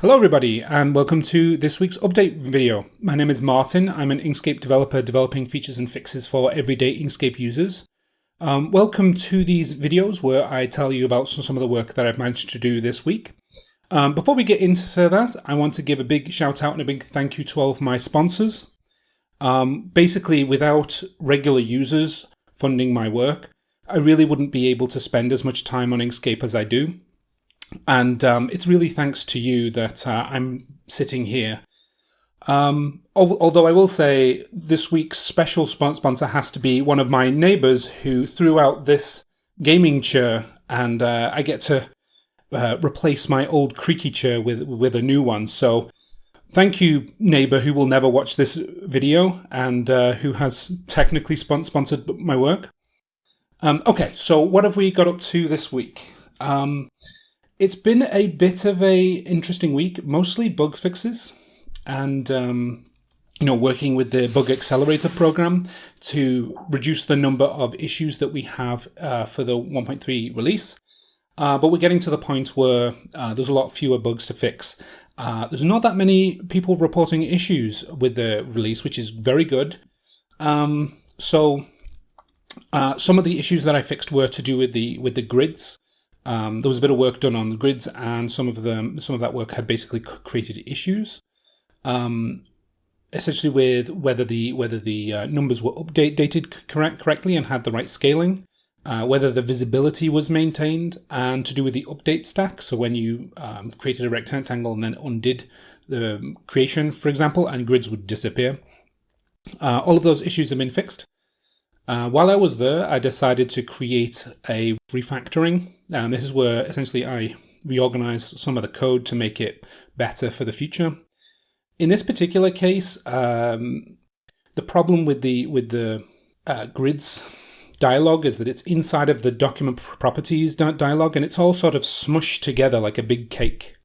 Hello everybody and welcome to this week's update video. My name is Martin. I'm an Inkscape developer developing features and fixes for everyday Inkscape users. Um, welcome to these videos where I tell you about some of the work that I've managed to do this week. Um, before we get into that, I want to give a big shout out and a big thank you to all of my sponsors. Um, basically, without regular users funding my work, I really wouldn't be able to spend as much time on Inkscape as I do. And um, it's really thanks to you that uh, I'm sitting here. Um, although I will say this week's special sponsor has to be one of my neighbors who threw out this gaming chair, and uh, I get to uh, replace my old creaky chair with with a new one. So thank you, neighbor, who will never watch this video and uh, who has technically sponsored my work. Um, okay, so what have we got up to this week? Um, it's been a bit of a interesting week, mostly bug fixes and um, you know working with the bug accelerator program to reduce the number of issues that we have uh, for the 1.3 release. Uh, but we're getting to the point where uh, there's a lot fewer bugs to fix. Uh, there's not that many people reporting issues with the release, which is very good. Um, so uh, some of the issues that I fixed were to do with the with the grids. Um, there was a bit of work done on the grids, and some of them, some of that work had basically created issues. Um, essentially, with whether the whether the uh, numbers were updated correct correctly and had the right scaling, uh, whether the visibility was maintained, and to do with the update stack. So when you um, created a rectangle and then undid the creation, for example, and grids would disappear. Uh, all of those issues have been fixed. Uh, while I was there, I decided to create a refactoring. And this is where essentially I reorganize some of the code to make it better for the future. In this particular case, um, the problem with the with the uh, grids dialog is that it's inside of the document properties dialog and it's all sort of smushed together like a big cake.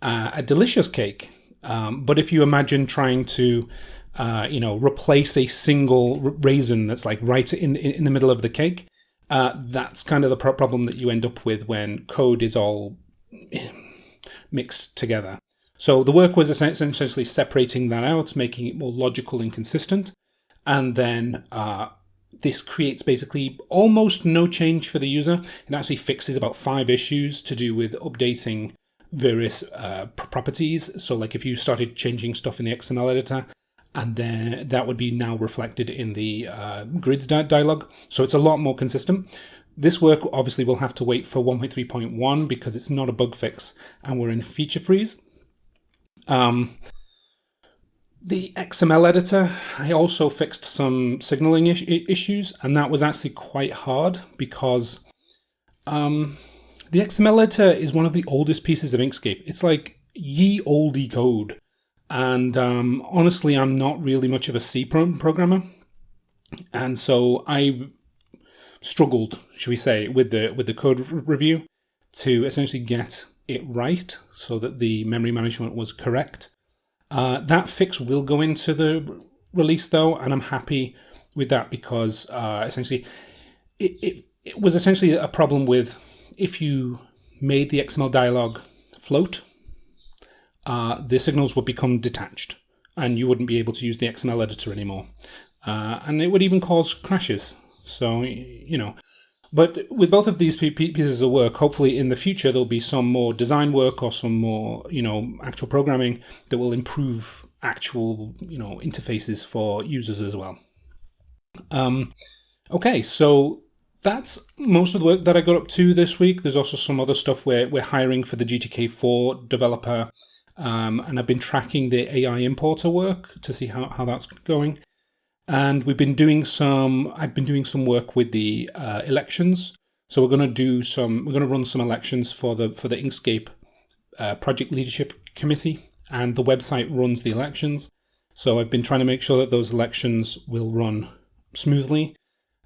Uh, a delicious cake. Um, but if you imagine trying to uh, you know, replace a single raisin that's like right in in the middle of the cake. Uh, that's kind of the problem that you end up with when code is all mixed together. So the work was essentially separating that out, making it more logical and consistent, and then uh, this creates basically almost no change for the user. It actually fixes about five issues to do with updating various uh, properties. So like if you started changing stuff in the XML editor, and then that would be now reflected in the uh, grids di dialog. So it's a lot more consistent. This work obviously will have to wait for 1.3.1 because it's not a bug fix and we're in feature freeze. Um, the XML editor, I also fixed some signaling is issues and that was actually quite hard because um, the XML editor is one of the oldest pieces of Inkscape. It's like ye olde code. And um, honestly, I'm not really much of a C programmer. And so I struggled, should we say, with the with the code review to essentially get it right so that the memory management was correct. Uh, that fix will go into the release though, and I'm happy with that because uh, essentially it, it, it was essentially a problem with if you made the XML dialog float uh, the signals would become detached and you wouldn't be able to use the XML editor anymore. Uh, and it would even cause crashes. So, you know, but with both of these pieces of work, hopefully in the future there'll be some more design work or some more, you know, actual programming that will improve actual, you know, interfaces for users as well. Um, okay, so that's most of the work that I got up to this week. There's also some other stuff where we're hiring for the GTK4 developer um, and I've been tracking the AI importer work to see how, how that's going. And we've been doing some, I've been doing some work with the uh, elections. So we're going to do some, we're going to run some elections for the, for the Inkscape uh, project leadership committee and the website runs the elections. So I've been trying to make sure that those elections will run smoothly,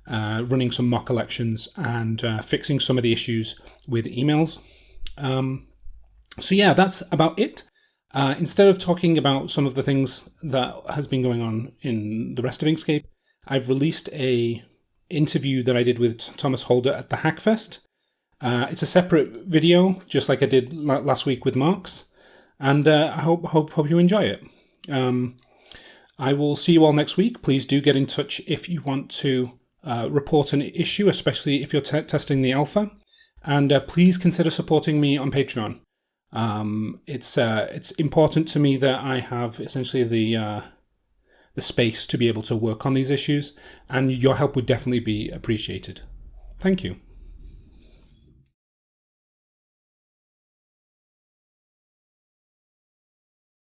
uh, running some mock elections and uh, fixing some of the issues with emails. Um, so yeah, that's about it. Uh, instead of talking about some of the things that has been going on in the rest of Inkscape, I've released a interview that I did with Thomas Holder at the Hackfest. Uh, it's a separate video, just like I did last week with Marks. and uh, I hope, hope, hope you enjoy it. Um, I will see you all next week. Please do get in touch if you want to uh, report an issue, especially if you're testing the alpha. And uh, please consider supporting me on Patreon. Um, it's uh, it's important to me that I have essentially the uh, the space to be able to work on these issues, and your help would definitely be appreciated. Thank you.